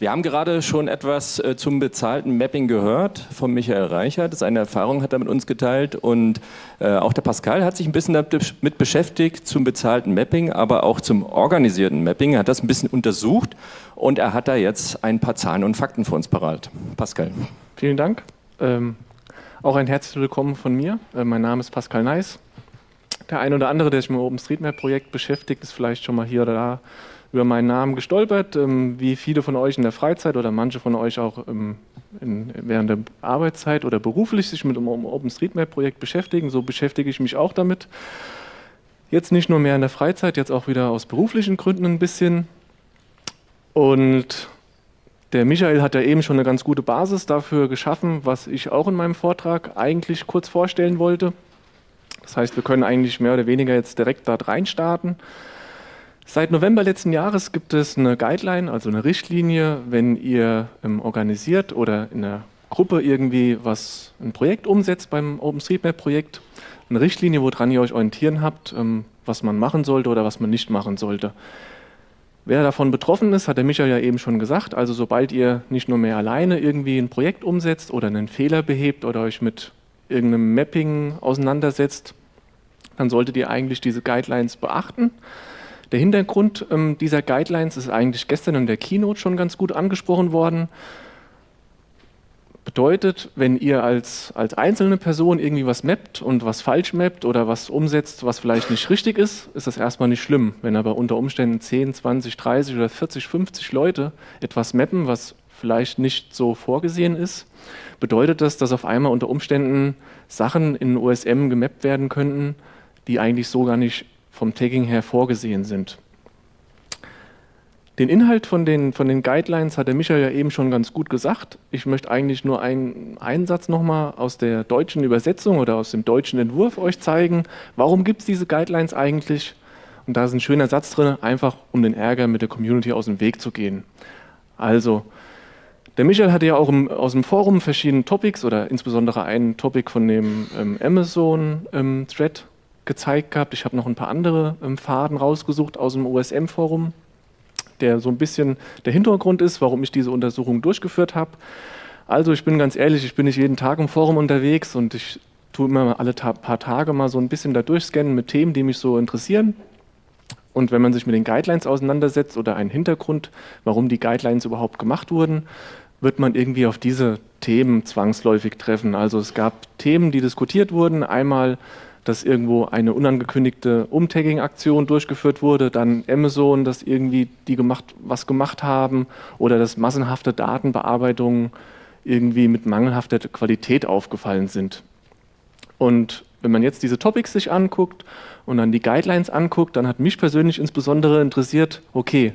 Wir haben gerade schon etwas äh, zum bezahlten Mapping gehört von Michael Reichert. Seine Erfahrung hat er mit uns geteilt und äh, auch der Pascal hat sich ein bisschen damit beschäftigt zum bezahlten Mapping, aber auch zum organisierten Mapping. Er hat das ein bisschen untersucht und er hat da jetzt ein paar Zahlen und Fakten für uns parat. Pascal. Vielen Dank. Ähm, auch ein herzliches Willkommen von mir. Äh, mein Name ist Pascal Neis. Der ein oder andere, der sich mit dem OpenStreetMap-Projekt beschäftigt, ist vielleicht schon mal hier oder da über meinen Namen gestolpert, ähm, wie viele von euch in der Freizeit oder manche von euch auch ähm, in, während der Arbeitszeit oder beruflich sich mit dem OpenStreetMap-Projekt beschäftigen. So beschäftige ich mich auch damit. Jetzt nicht nur mehr in der Freizeit, jetzt auch wieder aus beruflichen Gründen ein bisschen. Und der Michael hat ja eben schon eine ganz gute Basis dafür geschaffen, was ich auch in meinem Vortrag eigentlich kurz vorstellen wollte. Das heißt, wir können eigentlich mehr oder weniger jetzt direkt dort reinstarten. Seit November letzten Jahres gibt es eine Guideline, also eine Richtlinie, wenn ihr ähm, organisiert oder in einer Gruppe irgendwie was, ein Projekt umsetzt beim OpenStreetMap-Projekt, eine Richtlinie, woran ihr euch orientieren habt, ähm, was man machen sollte oder was man nicht machen sollte. Wer davon betroffen ist, hat der Michael ja eben schon gesagt, also sobald ihr nicht nur mehr alleine irgendwie ein Projekt umsetzt oder einen Fehler behebt oder euch mit irgendeinem Mapping auseinandersetzt, dann solltet ihr eigentlich diese Guidelines beachten. Der Hintergrund ähm, dieser Guidelines ist eigentlich gestern in der Keynote schon ganz gut angesprochen worden. Bedeutet, wenn ihr als, als einzelne Person irgendwie was mappt und was falsch mappt oder was umsetzt, was vielleicht nicht richtig ist, ist das erstmal nicht schlimm. Wenn aber unter Umständen 10, 20, 30 oder 40, 50 Leute etwas mappen, was vielleicht nicht so vorgesehen ist, bedeutet das, dass auf einmal unter Umständen Sachen in OSM gemappt werden könnten, die eigentlich so gar nicht vom Tagging her vorgesehen sind. Den Inhalt von den, von den Guidelines hat der Michael ja eben schon ganz gut gesagt. Ich möchte eigentlich nur einen, einen Satz nochmal aus der deutschen Übersetzung oder aus dem deutschen Entwurf euch zeigen. Warum gibt es diese Guidelines eigentlich? Und da ist ein schöner Satz drin, einfach um den Ärger mit der Community aus dem Weg zu gehen. Also, der Michael hatte ja auch im, aus dem Forum verschiedene Topics oder insbesondere einen Topic von dem ähm, Amazon-Thread ähm, gezeigt gehabt. Ich habe noch ein paar andere ähm, Faden rausgesucht aus dem OSM-Forum, der so ein bisschen der Hintergrund ist, warum ich diese Untersuchung durchgeführt habe. Also ich bin ganz ehrlich, ich bin nicht jeden Tag im Forum unterwegs und ich tue immer alle ta paar Tage mal so ein bisschen da durchscannen mit Themen, die mich so interessieren. Und wenn man sich mit den Guidelines auseinandersetzt oder einen Hintergrund, warum die Guidelines überhaupt gemacht wurden, wird man irgendwie auf diese Themen zwangsläufig treffen. Also es gab Themen, die diskutiert wurden. Einmal dass irgendwo eine unangekündigte Umtagging-Aktion durchgeführt wurde, dann Amazon, dass irgendwie die gemacht, was gemacht haben oder dass massenhafte Datenbearbeitungen irgendwie mit mangelhafter Qualität aufgefallen sind. Und wenn man jetzt diese Topics sich anguckt und dann die Guidelines anguckt, dann hat mich persönlich insbesondere interessiert, okay,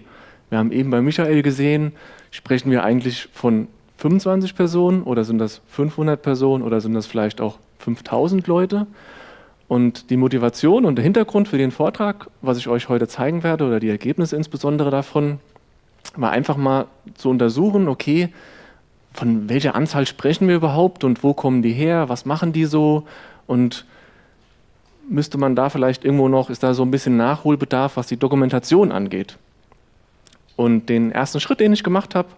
wir haben eben bei Michael gesehen, sprechen wir eigentlich von 25 Personen oder sind das 500 Personen oder sind das vielleicht auch 5000 Leute? Und die Motivation und der Hintergrund für den Vortrag, was ich euch heute zeigen werde, oder die Ergebnisse insbesondere davon, war einfach mal zu untersuchen, okay, von welcher Anzahl sprechen wir überhaupt und wo kommen die her, was machen die so und müsste man da vielleicht irgendwo noch, ist da so ein bisschen Nachholbedarf, was die Dokumentation angeht. Und den ersten Schritt, den ich gemacht habe,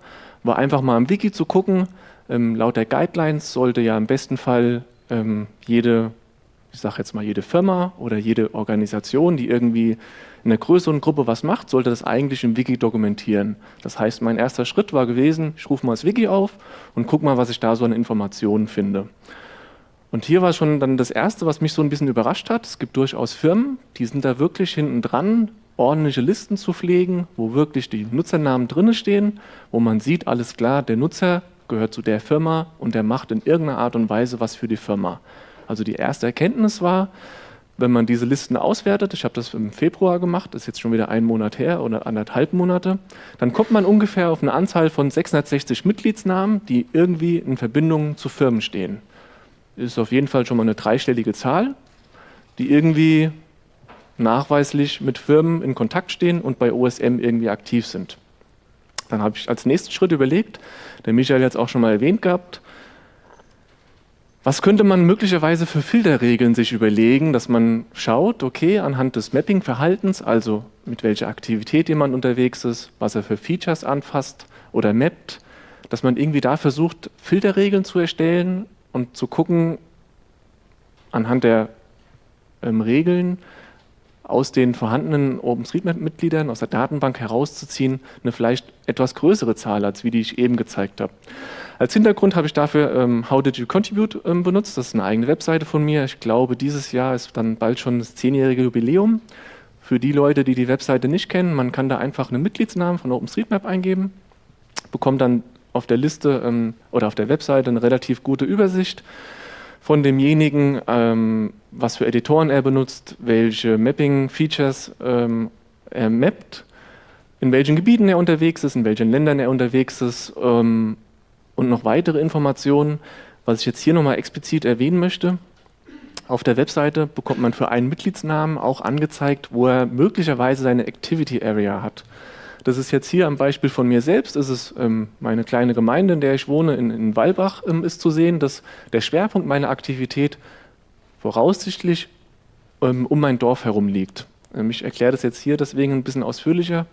war einfach mal im Wiki zu gucken. Ähm, laut der Guidelines sollte ja im besten Fall ähm, jede ich sage jetzt mal jede Firma oder jede Organisation, die irgendwie in einer größeren Gruppe was macht, sollte das eigentlich im Wiki dokumentieren. Das heißt, mein erster Schritt war gewesen, ich rufe mal das Wiki auf und gucke mal, was ich da so an Informationen finde. Und hier war schon dann das Erste, was mich so ein bisschen überrascht hat. Es gibt durchaus Firmen, die sind da wirklich hinten dran, ordentliche Listen zu pflegen, wo wirklich die Nutzernamen drin stehen, wo man sieht, alles klar, der Nutzer gehört zu der Firma und der macht in irgendeiner Art und Weise was für die Firma. Also die erste Erkenntnis war, wenn man diese Listen auswertet, ich habe das im Februar gemacht, ist jetzt schon wieder ein Monat her oder anderthalb Monate, dann kommt man ungefähr auf eine Anzahl von 660 Mitgliedsnamen, die irgendwie in Verbindung zu Firmen stehen. Ist auf jeden Fall schon mal eine dreistellige Zahl, die irgendwie nachweislich mit Firmen in Kontakt stehen und bei OSM irgendwie aktiv sind. Dann habe ich als nächsten Schritt überlegt, der Michael hat es auch schon mal erwähnt gehabt, was könnte man möglicherweise für Filterregeln sich überlegen, dass man schaut, okay, anhand des Mapping-Verhaltens, also mit welcher Aktivität jemand unterwegs ist, was er für Features anfasst oder Mapped, dass man irgendwie da versucht, Filterregeln zu erstellen und zu gucken, anhand der ähm, Regeln aus den vorhandenen OpenStreetMap-Mitgliedern aus der Datenbank herauszuziehen, eine vielleicht etwas größere Zahl, als wie die ich eben gezeigt habe. Als Hintergrund habe ich dafür ähm, How Did You Contribute ähm, benutzt. Das ist eine eigene Webseite von mir. Ich glaube, dieses Jahr ist dann bald schon das zehnjährige Jubiläum. Für die Leute, die die Webseite nicht kennen, man kann da einfach einen Mitgliedsnamen von OpenStreetMap eingeben, bekommt dann auf der Liste ähm, oder auf der Webseite eine relativ gute Übersicht von demjenigen, ähm, was für Editoren er benutzt, welche Mapping-Features ähm, er mappt, in welchen Gebieten er unterwegs ist, in welchen Ländern er unterwegs ist ähm, und noch weitere Informationen, was ich jetzt hier nochmal explizit erwähnen möchte. Auf der Webseite bekommt man für einen Mitgliedsnamen auch angezeigt, wo er möglicherweise seine Activity Area hat. Das ist jetzt hier am Beispiel von mir selbst, ist es ähm, meine kleine Gemeinde, in der ich wohne, in, in Walbach, ähm, ist zu sehen, dass der Schwerpunkt meiner Aktivität voraussichtlich ähm, um mein Dorf herum liegt. Ähm, ich erkläre das jetzt hier deswegen ein bisschen ausführlicher,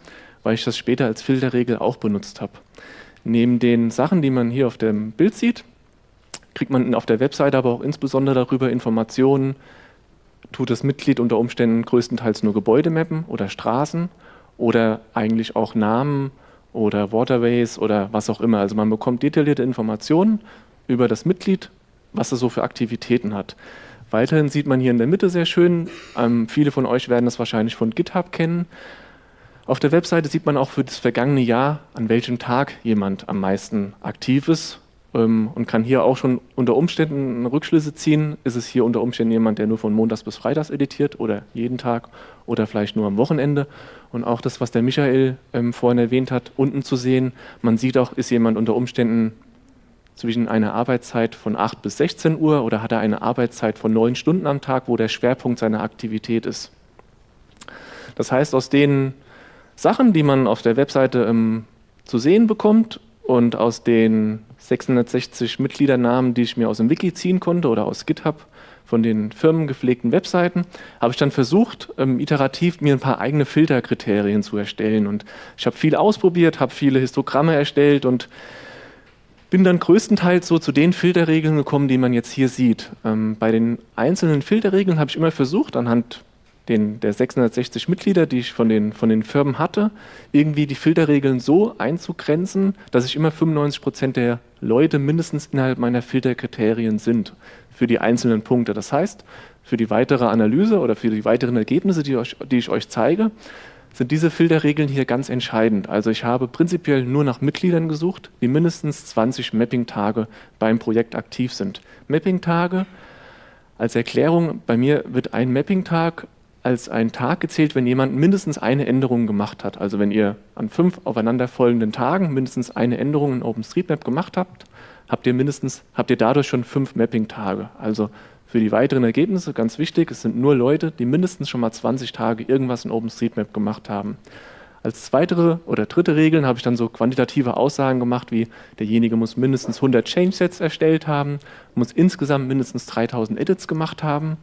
weil ich das später als Filterregel auch benutzt habe. Neben den Sachen, die man hier auf dem Bild sieht, kriegt man auf der Webseite aber auch insbesondere darüber Informationen, tut das Mitglied unter Umständen größtenteils nur Gebäude mappen oder Straßen oder eigentlich auch Namen oder Waterways oder was auch immer. Also man bekommt detaillierte Informationen über das Mitglied, was es so für Aktivitäten hat. Weiterhin sieht man hier in der Mitte sehr schön, ähm, viele von euch werden das wahrscheinlich von GitHub kennen, auf der Webseite sieht man auch für das vergangene Jahr, an welchem Tag jemand am meisten aktiv ist und kann hier auch schon unter Umständen Rückschlüsse ziehen. Ist es hier unter Umständen jemand, der nur von Montags bis Freitags editiert oder jeden Tag oder vielleicht nur am Wochenende? Und auch das, was der Michael ähm, vorhin erwähnt hat, unten zu sehen. Man sieht auch, ist jemand unter Umständen zwischen einer Arbeitszeit von 8 bis 16 Uhr oder hat er eine Arbeitszeit von 9 Stunden am Tag, wo der Schwerpunkt seiner Aktivität ist. Das heißt, aus den Sachen, die man auf der Webseite ähm, zu sehen bekommt und aus den 660 Mitgliedernamen, die ich mir aus dem Wiki ziehen konnte oder aus GitHub von den firmengepflegten Webseiten, habe ich dann versucht, ähm, iterativ mir ein paar eigene Filterkriterien zu erstellen. Und ich habe viel ausprobiert, habe viele Histogramme erstellt und bin dann größtenteils so zu den Filterregeln gekommen, die man jetzt hier sieht. Ähm, bei den einzelnen Filterregeln habe ich immer versucht, anhand den, der 660 Mitglieder, die ich von den, von den Firmen hatte, irgendwie die Filterregeln so einzugrenzen, dass ich immer 95 Prozent der Leute mindestens innerhalb meiner Filterkriterien sind für die einzelnen Punkte. Das heißt, für die weitere Analyse oder für die weiteren Ergebnisse, die, euch, die ich euch zeige, sind diese Filterregeln hier ganz entscheidend. Also ich habe prinzipiell nur nach Mitgliedern gesucht, die mindestens 20 Mapping-Tage beim Projekt aktiv sind. Mapping-Tage als Erklärung, bei mir wird ein Mapping-Tag als ein Tag gezählt, wenn jemand mindestens eine Änderung gemacht hat. Also wenn ihr an fünf aufeinanderfolgenden Tagen mindestens eine Änderung in OpenStreetMap gemacht habt, habt ihr mindestens, habt ihr dadurch schon fünf Mapping-Tage. Also für die weiteren Ergebnisse ganz wichtig, es sind nur Leute, die mindestens schon mal 20 Tage irgendwas in OpenStreetMap gemacht haben. Als weitere oder dritte Regeln habe ich dann so quantitative Aussagen gemacht, wie derjenige muss mindestens 100 Change-Sets erstellt haben, muss insgesamt mindestens 3000 Edits gemacht haben,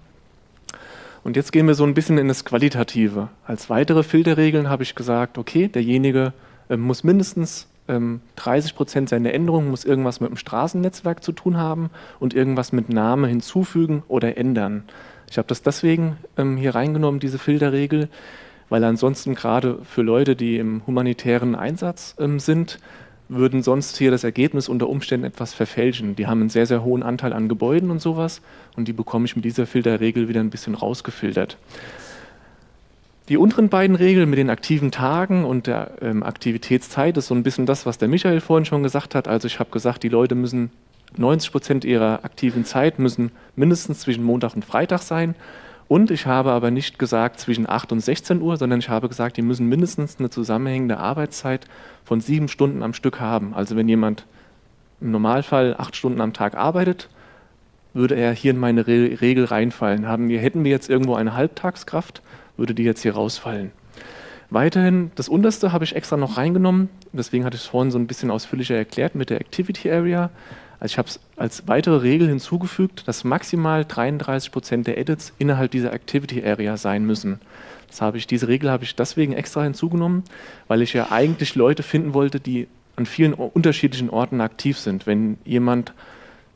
und jetzt gehen wir so ein bisschen in das Qualitative. Als weitere Filterregeln habe ich gesagt, okay, derjenige äh, muss mindestens ähm, 30 Prozent seiner Änderungen muss irgendwas mit dem Straßennetzwerk zu tun haben und irgendwas mit Name hinzufügen oder ändern. Ich habe das deswegen ähm, hier reingenommen, diese Filterregel, weil ansonsten gerade für Leute, die im humanitären Einsatz ähm, sind, würden sonst hier das Ergebnis unter Umständen etwas verfälschen. Die haben einen sehr, sehr hohen Anteil an Gebäuden und sowas und die bekomme ich mit dieser Filterregel wieder ein bisschen rausgefiltert. Die unteren beiden Regeln mit den aktiven Tagen und der ähm, Aktivitätszeit ist so ein bisschen das, was der Michael vorhin schon gesagt hat. Also ich habe gesagt, die Leute müssen 90 Prozent ihrer aktiven Zeit müssen mindestens zwischen Montag und Freitag sein. Und ich habe aber nicht gesagt zwischen 8 und 16 Uhr, sondern ich habe gesagt, die müssen mindestens eine zusammenhängende Arbeitszeit von sieben Stunden am Stück haben. Also wenn jemand im Normalfall acht Stunden am Tag arbeitet, würde er hier in meine Re Regel reinfallen. Haben wir, hätten wir jetzt irgendwo eine Halbtagskraft, würde die jetzt hier rausfallen. Weiterhin, das unterste habe ich extra noch reingenommen, deswegen hatte ich es vorhin so ein bisschen ausführlicher erklärt mit der Activity Area. Also ich habe es als weitere Regel hinzugefügt, dass maximal 33 Prozent der Edits innerhalb dieser Activity Area sein müssen. Das habe ich, diese Regel habe ich deswegen extra hinzugenommen, weil ich ja eigentlich Leute finden wollte, die an vielen unterschiedlichen Orten aktiv sind. Wenn jemand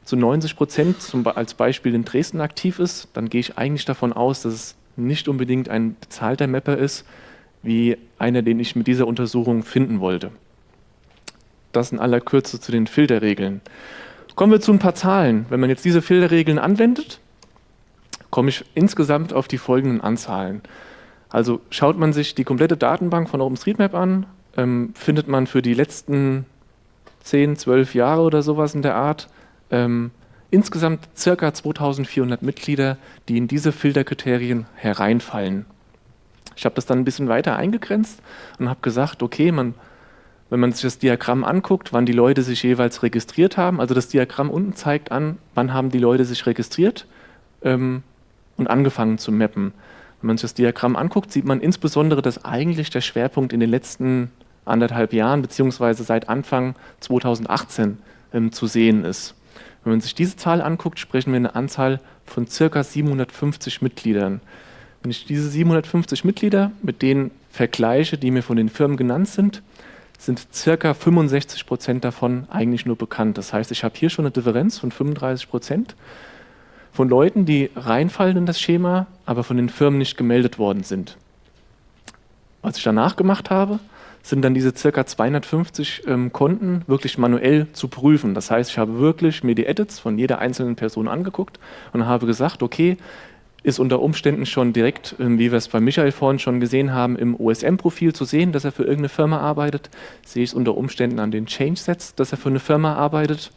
zu 90 Prozent als Beispiel in Dresden aktiv ist, dann gehe ich eigentlich davon aus, dass es nicht unbedingt ein bezahlter Mapper ist, wie einer, den ich mit dieser Untersuchung finden wollte. Das in aller Kürze zu den Filterregeln. Kommen wir zu ein paar Zahlen. Wenn man jetzt diese Filterregeln anwendet, komme ich insgesamt auf die folgenden Anzahlen. Also schaut man sich die komplette Datenbank von OpenStreetMap an, ähm, findet man für die letzten 10, 12 Jahre oder sowas in der Art ähm, insgesamt circa 2400 Mitglieder, die in diese Filterkriterien hereinfallen. Ich habe das dann ein bisschen weiter eingegrenzt und habe gesagt, okay, man, wenn man sich das Diagramm anguckt, wann die Leute sich jeweils registriert haben, also das Diagramm unten zeigt an, wann haben die Leute sich registriert ähm, und angefangen zu mappen. Wenn man sich das Diagramm anguckt, sieht man insbesondere, dass eigentlich der Schwerpunkt in den letzten anderthalb Jahren beziehungsweise seit Anfang 2018 ähm, zu sehen ist. Wenn man sich diese Zahl anguckt, sprechen wir eine Anzahl von circa 750 Mitgliedern. Wenn ich diese 750 Mitglieder mit denen vergleiche, die mir von den Firmen genannt sind, sind circa 65 Prozent davon eigentlich nur bekannt. Das heißt, ich habe hier schon eine Differenz von 35 Prozent von Leuten, die reinfallen in das Schema, aber von den Firmen nicht gemeldet worden sind. Was ich danach gemacht habe, sind dann diese circa 250 ähm, Konten wirklich manuell zu prüfen. Das heißt, ich habe wirklich mir die Edits von jeder einzelnen Person angeguckt und habe gesagt, okay, ist unter Umständen schon direkt, ähm, wie wir es bei Michael vorhin schon gesehen haben, im OSM-Profil zu sehen, dass er für irgendeine Firma arbeitet. Sehe ich es unter Umständen an den Change-Sets, dass er für eine Firma arbeitet.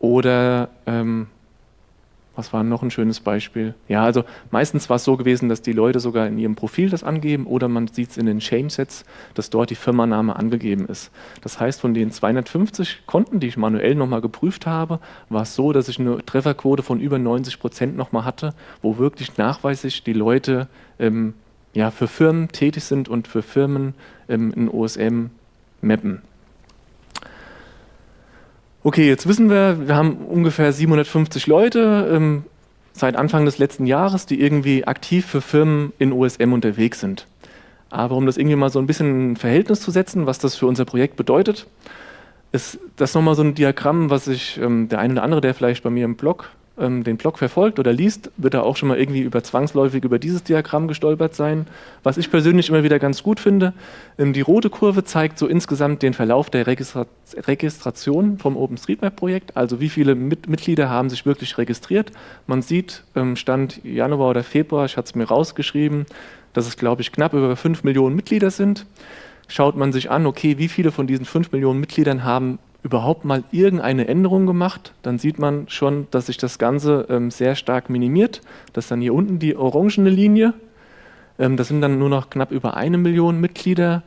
Oder ähm, was war noch ein schönes Beispiel? Ja, also meistens war es so gewesen, dass die Leute sogar in ihrem Profil das angeben oder man sieht es in den Change-Sets, dass dort die Firmenname angegeben ist. Das heißt, von den 250 Konten, die ich manuell nochmal geprüft habe, war es so, dass ich eine Trefferquote von über 90 Prozent nochmal hatte, wo wirklich nachweislich die Leute ähm, ja, für Firmen tätig sind und für Firmen ähm, in OSM mappen. Okay, jetzt wissen wir, wir haben ungefähr 750 Leute ähm, seit Anfang des letzten Jahres, die irgendwie aktiv für Firmen in OSM unterwegs sind. Aber um das irgendwie mal so ein bisschen in Verhältnis zu setzen, was das für unser Projekt bedeutet, ist das nochmal so ein Diagramm, was ich, ähm, der eine oder andere, der vielleicht bei mir im Blog ähm, den Blog verfolgt oder liest, wird er auch schon mal irgendwie über zwangsläufig über dieses Diagramm gestolpert sein. Was ich persönlich immer wieder ganz gut finde, ähm, die rote Kurve zeigt so insgesamt den Verlauf der Registra Registration vom OpenStreetMap-Projekt, also wie viele Mit Mitglieder haben sich wirklich registriert. Man sieht, ähm, Stand Januar oder Februar, ich hatte es mir rausgeschrieben, dass es, glaube ich, knapp über 5 Millionen Mitglieder sind. Schaut man sich an, okay, wie viele von diesen 5 Millionen Mitgliedern haben überhaupt mal irgendeine Änderung gemacht, dann sieht man schon, dass sich das Ganze ähm, sehr stark minimiert. Das ist dann hier unten die orangene Linie. Ähm, das sind dann nur noch knapp über eine Million Mitglieder.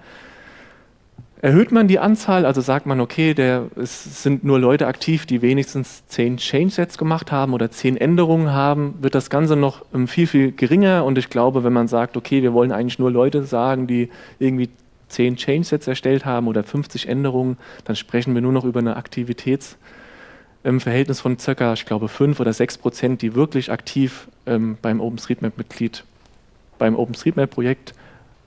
Erhöht man die Anzahl, also sagt man, okay, der, es sind nur Leute aktiv, die wenigstens zehn Change-Sets gemacht haben oder zehn Änderungen haben, wird das Ganze noch ähm, viel, viel geringer. Und ich glaube, wenn man sagt, okay, wir wollen eigentlich nur Leute sagen, die irgendwie 10 Change-Sets erstellt haben oder 50 Änderungen, dann sprechen wir nur noch über eine Aktivitätsverhältnis von circa, ich glaube, 5 oder 6 Prozent, die wirklich aktiv ähm, beim OpenStreetMap-Mitglied, beim OpenStreetMap-Projekt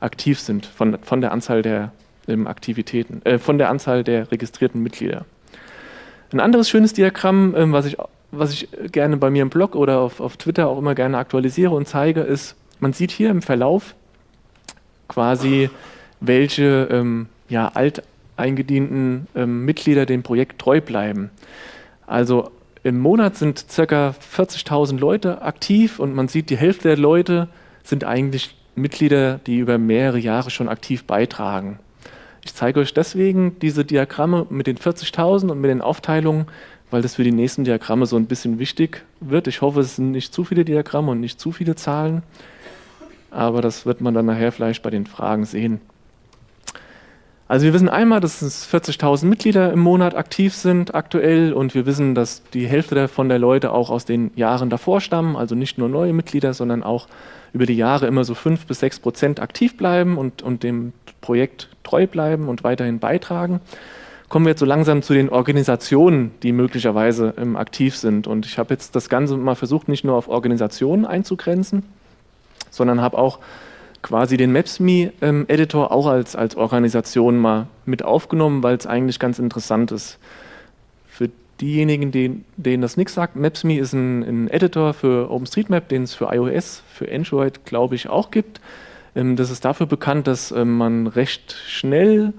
aktiv sind, von, von der Anzahl der ähm, Aktivitäten, äh, von der Anzahl der registrierten Mitglieder. Ein anderes schönes Diagramm, ähm, was, ich, was ich gerne bei mir im Blog oder auf, auf Twitter auch immer gerne aktualisiere und zeige, ist, man sieht hier im Verlauf quasi welche ähm, ja, alteingedienten ähm, Mitglieder dem Projekt treu bleiben. Also im Monat sind ca. 40.000 Leute aktiv und man sieht, die Hälfte der Leute sind eigentlich Mitglieder, die über mehrere Jahre schon aktiv beitragen. Ich zeige euch deswegen diese Diagramme mit den 40.000 und mit den Aufteilungen, weil das für die nächsten Diagramme so ein bisschen wichtig wird. Ich hoffe, es sind nicht zu viele Diagramme und nicht zu viele Zahlen, aber das wird man dann nachher vielleicht bei den Fragen sehen. Also wir wissen einmal, dass es 40.000 Mitglieder im Monat aktiv sind aktuell und wir wissen, dass die Hälfte davon der Leute auch aus den Jahren davor stammen, also nicht nur neue Mitglieder, sondern auch über die Jahre immer so 5 bis 6 Prozent aktiv bleiben und, und dem Projekt treu bleiben und weiterhin beitragen. Kommen wir jetzt so langsam zu den Organisationen, die möglicherweise ähm, aktiv sind. Und ich habe jetzt das Ganze mal versucht, nicht nur auf Organisationen einzugrenzen, sondern habe auch quasi den Maps.me-Editor auch als, als Organisation mal mit aufgenommen, weil es eigentlich ganz interessant ist. Für diejenigen, denen, denen das nichts sagt, Maps.me ist ein, ein, Editor für OpenStreetMap, den es für iOS, für Android, glaube ich, auch gibt. Ähm, das ist dafür bekannt, dass ähm, man recht schnell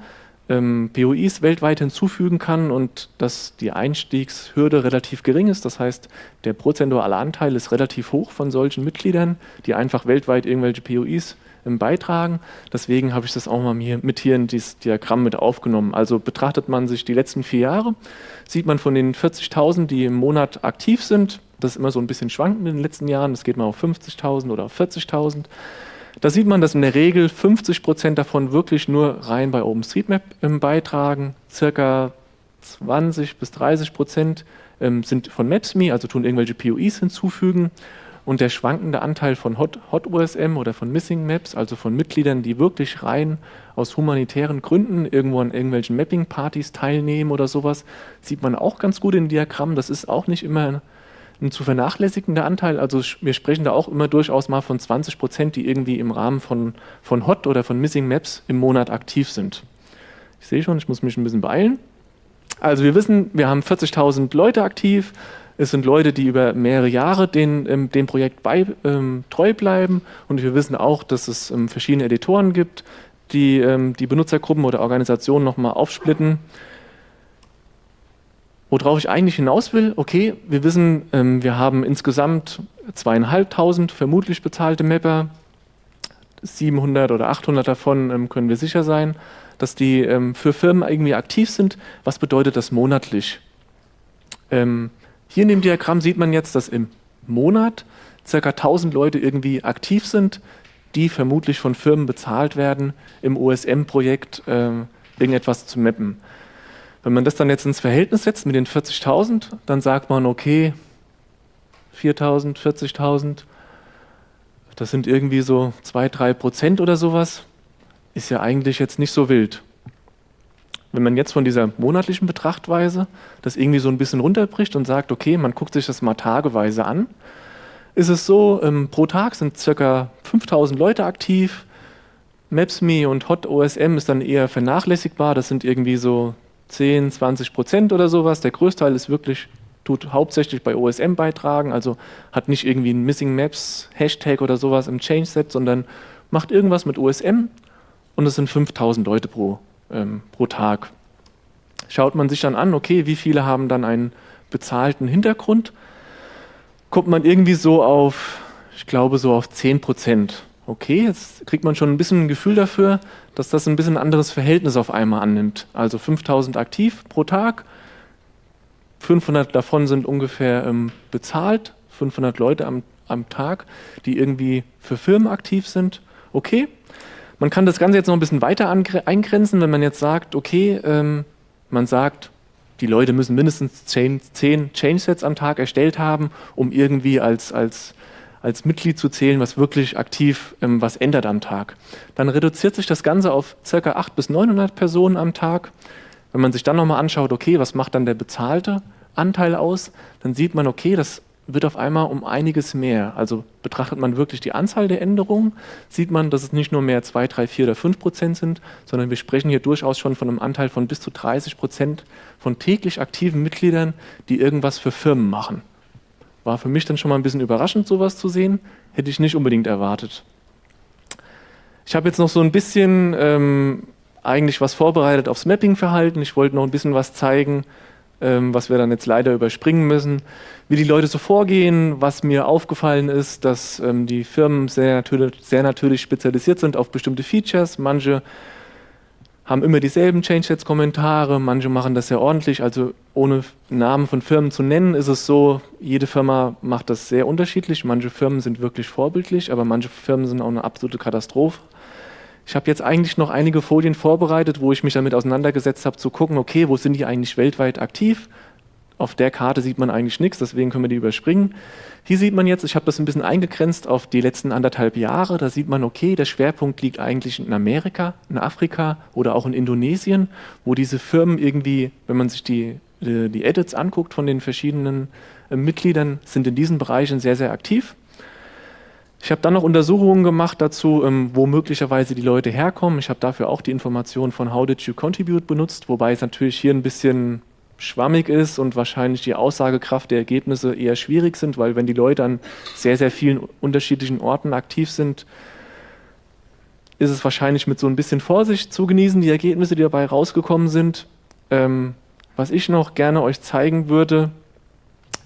ähm, POIs weltweit hinzufügen kann und dass die Einstiegshürde relativ gering ist. Das heißt, der prozentuale Anteil ist relativ hoch von solchen Mitgliedern, die einfach weltweit irgendwelche POIs ähm, beitragen. Deswegen habe ich das auch mal hier, mit hier in dieses Diagramm mit aufgenommen. Also betrachtet man sich die letzten vier Jahre, sieht man von den 40.000, die im Monat aktiv sind, das ist immer so ein bisschen schwankend in den letzten Jahren, das geht mal auf 50.000 oder auf 40.000. Da sieht man, dass in der Regel 50 Prozent davon wirklich nur rein bei OpenStreetMap beitragen. Circa 20 bis 30 Prozent ähm, sind von Maps.me, also tun irgendwelche POIs hinzufügen. Und der schwankende Anteil von Hot, HotOSM oder von Missing Maps, also von Mitgliedern, die wirklich rein aus humanitären Gründen irgendwo an irgendwelchen Mapping-Partys teilnehmen oder sowas, sieht man auch ganz gut im Diagramm. Das ist auch nicht immer ein zu vernachlässigender Anteil. Also wir sprechen da auch immer durchaus mal von 20 Prozent, die irgendwie im Rahmen von, von Hot oder von Missing Maps im Monat aktiv sind. Ich sehe schon, ich muss mich ein bisschen beeilen. Also wir wissen, wir haben 40.000 Leute aktiv. Es sind Leute, die über mehrere Jahre den, ähm, dem Projekt bei, ähm, treu bleiben. Und wir wissen auch, dass es ähm, verschiedene Editoren gibt, die ähm, die Benutzergruppen oder Organisationen nochmal aufsplitten. Worauf ich eigentlich hinaus will, okay, wir wissen, ähm, wir haben insgesamt zweieinhalbtausend vermutlich bezahlte Mapper, 700 oder 800 davon ähm, können wir sicher sein, dass die für Firmen irgendwie aktiv sind. Was bedeutet das monatlich? Hier in dem Diagramm sieht man jetzt, dass im Monat ca. 1000 Leute irgendwie aktiv sind, die vermutlich von Firmen bezahlt werden, im OSM-Projekt äh, irgendetwas zu mappen. Wenn man das dann jetzt ins Verhältnis setzt mit den 40.000, dann sagt man, okay, 4.000, 40.000, das sind irgendwie so 2, 3 Prozent oder sowas, ist ja eigentlich jetzt nicht so wild. Wenn man jetzt von dieser monatlichen Betrachtweise das irgendwie so ein bisschen runterbricht und sagt, okay, man guckt sich das mal tageweise an, ist es so, ähm, pro Tag sind ca. 5000 Leute aktiv, Maps.me und HotOSM ist dann eher vernachlässigbar, das sind irgendwie so 10, 20 Prozent oder sowas. Der Größteil ist wirklich, tut hauptsächlich bei OSM beitragen, also hat nicht irgendwie ein Missing Maps Hashtag oder sowas im Change-Set, sondern macht irgendwas mit OSM und es sind 5000 Leute pro, ähm, pro Tag. Schaut man sich dann an, okay, wie viele haben dann einen bezahlten Hintergrund, kommt man irgendwie so auf, ich glaube so auf 10 Prozent. Okay, jetzt kriegt man schon ein bisschen ein Gefühl dafür, dass das ein bisschen anderes Verhältnis auf einmal annimmt. Also 5000 aktiv pro Tag, 500 davon sind ungefähr ähm, bezahlt, 500 Leute am, am Tag, die irgendwie für Firmen aktiv sind. Okay, man kann das Ganze jetzt noch ein bisschen weiter eingrenzen, wenn man jetzt sagt, okay, ähm, man sagt, die Leute müssen mindestens 10, 10 Change-Sets am Tag erstellt haben, um irgendwie als, als als Mitglied zu zählen, was wirklich aktiv ähm, was ändert am Tag. Dann reduziert sich das Ganze auf ca. 800 bis 900 Personen am Tag. Wenn man sich dann nochmal anschaut, okay, was macht dann der bezahlte Anteil aus, dann sieht man, okay, das wird auf einmal um einiges mehr. Also betrachtet man wirklich die Anzahl der Änderungen, sieht man, dass es nicht nur mehr 2, 3, 4 oder 5 Prozent sind, sondern wir sprechen hier durchaus schon von einem Anteil von bis zu 30 Prozent von täglich aktiven Mitgliedern, die irgendwas für Firmen machen. War für mich dann schon mal ein bisschen überraschend, sowas zu sehen. Hätte ich nicht unbedingt erwartet. Ich habe jetzt noch so ein bisschen ähm, eigentlich was vorbereitet aufs Mapping-Verhalten. Ich wollte noch ein bisschen was zeigen, was wir dann jetzt leider überspringen müssen. Wie die Leute so vorgehen, was mir aufgefallen ist, dass ähm, die Firmen sehr natürlich, sehr natürlich spezialisiert sind auf bestimmte Features. Manche haben immer dieselben Changesets-Kommentare, manche machen das sehr ordentlich, also ohne Namen von Firmen zu nennen, ist es so, jede Firma macht das sehr unterschiedlich, manche Firmen sind wirklich vorbildlich, aber manche Firmen sind auch eine absolute Katastrophe. Ich habe jetzt eigentlich noch einige Folien vorbereitet, wo ich mich damit auseinandergesetzt habe, zu gucken, okay, wo sind die eigentlich weltweit aktiv, auf der Karte sieht man eigentlich nichts, deswegen können wir die überspringen. Hier sieht man jetzt, ich habe das ein bisschen eingegrenzt auf die letzten anderthalb Jahre, da sieht man, okay, der Schwerpunkt liegt eigentlich in Amerika, in Afrika oder auch in Indonesien, wo diese Firmen irgendwie, wenn man sich die, die, die Edits anguckt von den verschiedenen äh, Mitgliedern, sind in diesen Bereichen sehr, sehr aktiv. Ich habe dann noch Untersuchungen gemacht dazu, ähm, wo möglicherweise die Leute herkommen. Ich habe dafür auch die Information von How Did You Contribute benutzt, wobei es natürlich hier ein bisschen schwammig ist und wahrscheinlich die Aussagekraft der Ergebnisse eher schwierig sind, weil wenn die Leute an sehr, sehr vielen unterschiedlichen Orten aktiv sind, ist es wahrscheinlich mit so ein bisschen Vorsicht zu genießen, die Ergebnisse, die dabei rausgekommen sind. Ähm, was ich noch gerne euch zeigen würde,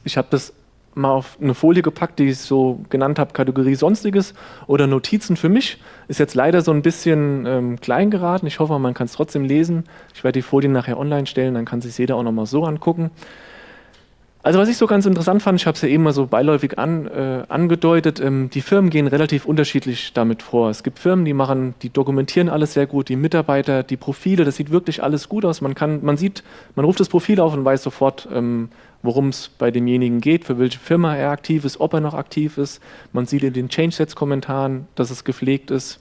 ich habe das mal auf eine Folie gepackt, die ich so genannt habe, Kategorie Sonstiges oder Notizen für mich. Ist jetzt leider so ein bisschen ähm, klein geraten. Ich hoffe, man kann es trotzdem lesen. Ich werde die Folien nachher online stellen, dann kann sich jeder auch nochmal so angucken. Also was ich so ganz interessant fand, ich habe es ja eben mal so beiläufig an, äh, angedeutet, ähm, die Firmen gehen relativ unterschiedlich damit vor. Es gibt Firmen, die machen, die dokumentieren alles sehr gut, die Mitarbeiter, die Profile, das sieht wirklich alles gut aus. Man kann, man sieht, man ruft das Profil auf und weiß sofort, ähm, worum es bei demjenigen geht, für welche Firma er aktiv ist, ob er noch aktiv ist. Man sieht in den Change-Sets-Kommentaren, dass es gepflegt ist.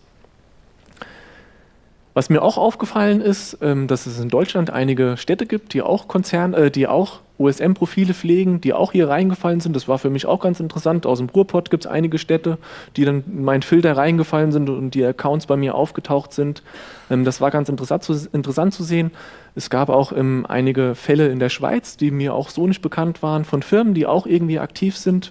Was mir auch aufgefallen ist, ähm, dass es in Deutschland einige Städte gibt, die auch Konzern, äh, die auch OSM-Profile pflegen, die auch hier reingefallen sind. Das war für mich auch ganz interessant. Aus dem Ruhrpott gibt es einige Städte, die dann in meinen Filter reingefallen sind und die Accounts bei mir aufgetaucht sind. Ähm, das war ganz interessant zu, interessant zu sehen. Es gab auch ähm, einige Fälle in der Schweiz, die mir auch so nicht bekannt waren, von Firmen, die auch irgendwie aktiv sind.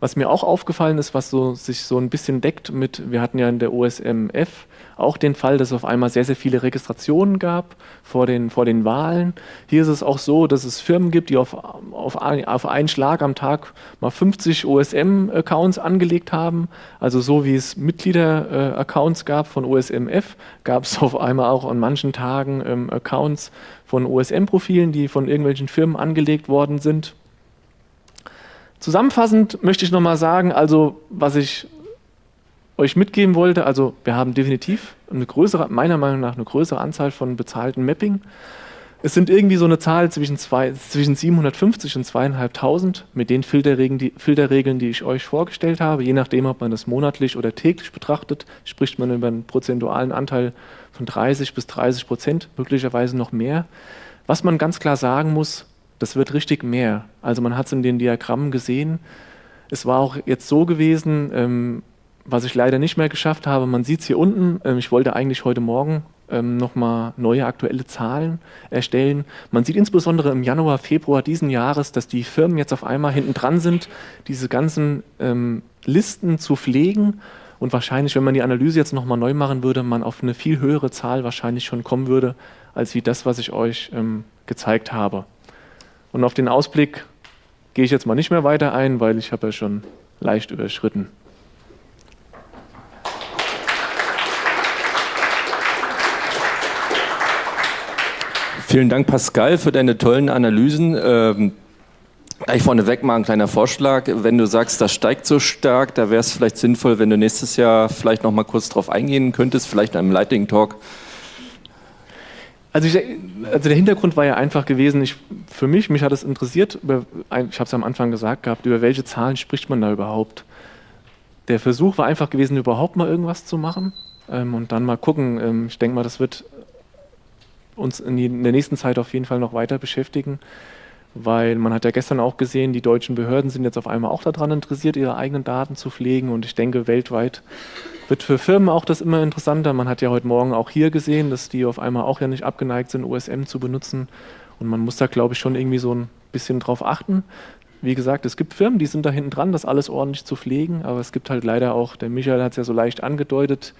Was mir auch aufgefallen ist, was so, sich so ein bisschen deckt mit, wir hatten ja in der OSMF auch den Fall, dass es auf einmal sehr, sehr viele Registrationen gab vor den, vor den Wahlen. Hier ist es auch so, dass es Firmen gibt, die auf, auf, auf einen Schlag am Tag mal 50 OSM-Accounts angelegt haben. Also so wie es Mitglieder-Accounts gab von OSMF, gab es auf einmal auch an manchen Tagen ähm, Accounts von OSM-Profilen, die von irgendwelchen Firmen angelegt worden sind. Zusammenfassend möchte ich nochmal sagen, also was ich euch mitgeben wollte, also wir haben definitiv eine größere, meiner Meinung nach eine größere Anzahl von bezahlten Mapping. Es sind irgendwie so eine Zahl zwischen, zwei, zwischen 750 und 2500 mit den Filterregeln die, Filterregeln, die ich euch vorgestellt habe. Je nachdem, ob man das monatlich oder täglich betrachtet, spricht man über einen prozentualen Anteil von 30 bis 30 Prozent, möglicherweise noch mehr. Was man ganz klar sagen muss, das wird richtig mehr. Also man hat es in den Diagrammen gesehen. Es war auch jetzt so gewesen, ähm, was ich leider nicht mehr geschafft habe, man sieht es hier unten, ähm, ich wollte eigentlich heute Morgen ähm, nochmal neue aktuelle Zahlen erstellen. Man sieht insbesondere im Januar, Februar diesen Jahres, dass die Firmen jetzt auf einmal hinten dran sind, diese ganzen ähm, Listen zu pflegen und wahrscheinlich, wenn man die Analyse jetzt nochmal neu machen würde, man auf eine viel höhere Zahl wahrscheinlich schon kommen würde, als wie das, was ich euch ähm, gezeigt habe. Und auf den Ausblick gehe ich jetzt mal nicht mehr weiter ein, weil ich habe ja schon leicht überschritten. Vielen Dank, Pascal, für deine tollen Analysen. Ähm, gleich vorneweg mal ein kleiner Vorschlag. Wenn du sagst, das steigt so stark, da wäre es vielleicht sinnvoll, wenn du nächstes Jahr vielleicht noch mal kurz drauf eingehen könntest, vielleicht in einem Lighting Talk. Also, ich, also, der Hintergrund war ja einfach gewesen, ich, für mich, mich hat es interessiert, über, ich habe es am Anfang gesagt gehabt, über welche Zahlen spricht man da überhaupt? Der Versuch war einfach gewesen, überhaupt mal irgendwas zu machen ähm, und dann mal gucken. Ähm, ich denke mal, das wird uns in, die, in der nächsten Zeit auf jeden Fall noch weiter beschäftigen, weil man hat ja gestern auch gesehen, die deutschen Behörden sind jetzt auf einmal auch daran interessiert, ihre eigenen Daten zu pflegen und ich denke, weltweit wird für Firmen auch das immer interessanter. Man hat ja heute Morgen auch hier gesehen, dass die auf einmal auch ja nicht abgeneigt sind, OSM zu benutzen und man muss da, glaube ich, schon irgendwie so ein bisschen drauf achten. Wie gesagt, es gibt Firmen, die sind da hinten dran, das alles ordentlich zu pflegen, aber es gibt halt leider auch, der Michael hat es ja so leicht angedeutet,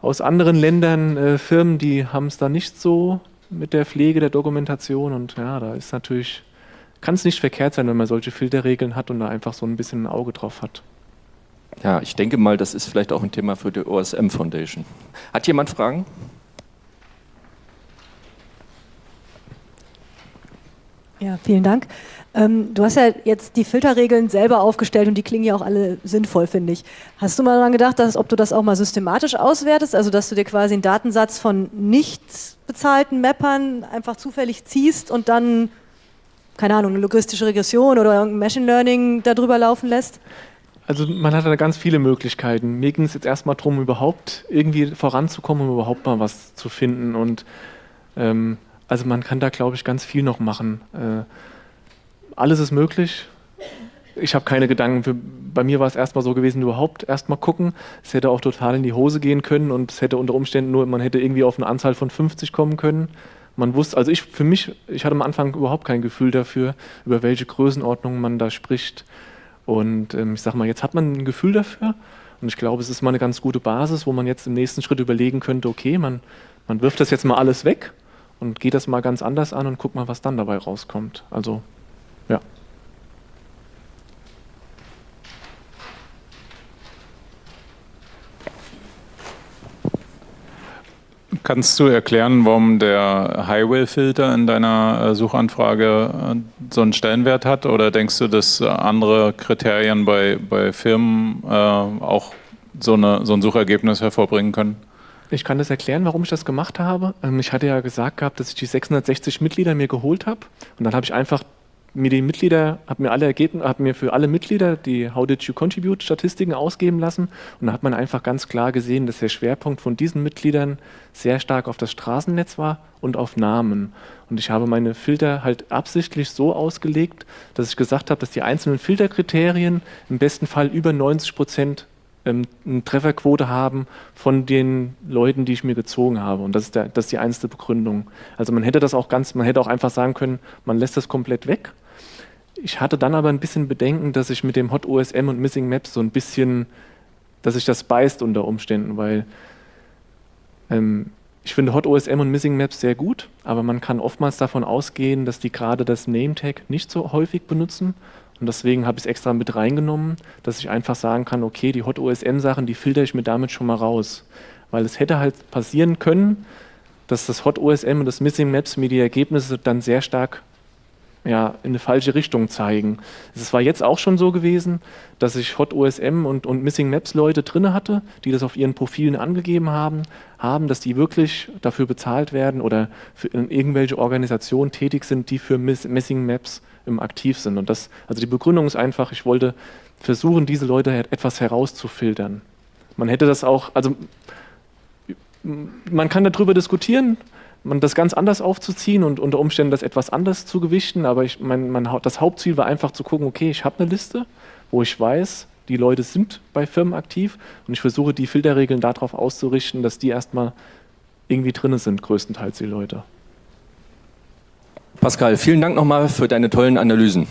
aus anderen Ländern äh, Firmen, die haben es da nicht so mit der Pflege der Dokumentation und ja, da ist natürlich, kann es nicht verkehrt sein, wenn man solche Filterregeln hat und da einfach so ein bisschen ein Auge drauf hat. Ja, ich denke mal, das ist vielleicht auch ein Thema für die OSM Foundation. Hat jemand Fragen? Ja, vielen Dank. Ähm, du hast ja jetzt die Filterregeln selber aufgestellt und die klingen ja auch alle sinnvoll, finde ich. Hast du mal daran gedacht, dass, ob du das auch mal systematisch auswertest, also dass du dir quasi einen Datensatz von nicht bezahlten Mappern einfach zufällig ziehst und dann, keine Ahnung, eine logistische Regression oder irgendein Machine Learning darüber laufen lässt? Also man hat da ganz viele Möglichkeiten. Mir ging es jetzt erstmal darum, überhaupt irgendwie voranzukommen, um überhaupt mal was zu finden. Und ähm, also man kann da, glaube ich, ganz viel noch machen. Äh, alles ist möglich. ich habe keine Gedanken. Für, bei mir war es erstmal so gewesen, überhaupt erstmal gucken. Es hätte auch total in die Hose gehen können und es hätte unter Umständen nur, man hätte irgendwie auf eine Anzahl von 50 kommen können. Man wusste, also ich für mich, ich hatte am Anfang überhaupt kein Gefühl dafür, über welche Größenordnung man da spricht. Und ähm, ich sage mal, jetzt hat man ein Gefühl dafür. Und ich glaube, es ist mal eine ganz gute Basis, wo man jetzt im nächsten Schritt überlegen könnte, okay, man, man wirft das jetzt mal alles weg und geht das mal ganz anders an und guckt mal, was dann dabei rauskommt. Also, ja. Kannst du erklären, warum der Highway-Filter in deiner äh, Suchanfrage äh, so einen Stellenwert hat? Oder denkst du, dass andere Kriterien bei, bei Firmen äh, auch so, eine, so ein Suchergebnis hervorbringen können? Ich kann das erklären, warum ich das gemacht habe. Ähm, ich hatte ja gesagt gehabt, dass ich die 660 Mitglieder mir geholt habe. Und dann habe ich einfach mir die Mitglieder, habe mir alle Ergebnisse, habe mir für alle Mitglieder die How did you contribute Statistiken ausgeben lassen und da hat man einfach ganz klar gesehen, dass der Schwerpunkt von diesen Mitgliedern sehr stark auf das Straßennetz war und auf Namen. Und ich habe meine Filter halt absichtlich so ausgelegt, dass ich gesagt habe, dass die einzelnen Filterkriterien im besten Fall über 90 Prozent ähm, eine Trefferquote haben von den Leuten, die ich mir gezogen habe. Und das ist, der, das ist die einzige Begründung. Also man hätte das auch ganz, man hätte auch einfach sagen können, man lässt das komplett weg. Ich hatte dann aber ein bisschen Bedenken, dass ich mit dem Hot OSM und Missing Maps so ein bisschen, dass sich das beißt unter Umständen, weil ähm, ich finde Hot OSM und Missing Maps sehr gut, aber man kann oftmals davon ausgehen, dass die gerade das Name Tag nicht so häufig benutzen und deswegen habe ich es extra mit reingenommen, dass ich einfach sagen kann, okay, die Hot OSM-Sachen, die filter ich mir damit schon mal raus. Weil es hätte halt passieren können, dass das Hot OSM und das Missing Maps mir die Ergebnisse dann sehr stark ja, in eine falsche Richtung zeigen. Es war jetzt auch schon so gewesen, dass ich Hot OSM und, und Missing Maps Leute drin hatte, die das auf ihren Profilen angegeben haben, haben, dass die wirklich dafür bezahlt werden oder für irgendwelche Organisationen tätig sind, die für Miss Missing Maps ähm, aktiv sind. Und das, also die Begründung ist einfach, ich wollte versuchen, diese Leute etwas herauszufiltern. Man hätte das auch, also man kann darüber diskutieren, man das ganz anders aufzuziehen und unter Umständen das etwas anders zu gewichten, aber ich, mein, mein, das Hauptziel war einfach zu gucken, okay, ich habe eine Liste, wo ich weiß, die Leute sind bei Firmen aktiv und ich versuche die Filterregeln darauf auszurichten, dass die erstmal irgendwie drin sind, größtenteils die Leute. Pascal, vielen Dank nochmal für deine tollen Analysen.